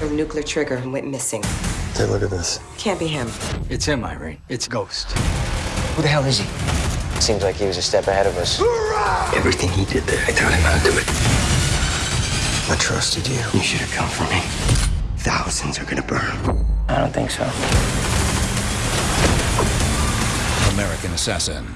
Her nuclear trigger and went missing. Hey, look at this. Can't be him. It's him, Irene. It's Ghost. Who the hell is he? Seems like he was a step ahead of us. Everything he did there, I taught him how to do it. I trusted you. You should have come for me. Thousands are gonna burn. I don't think so. American Assassin.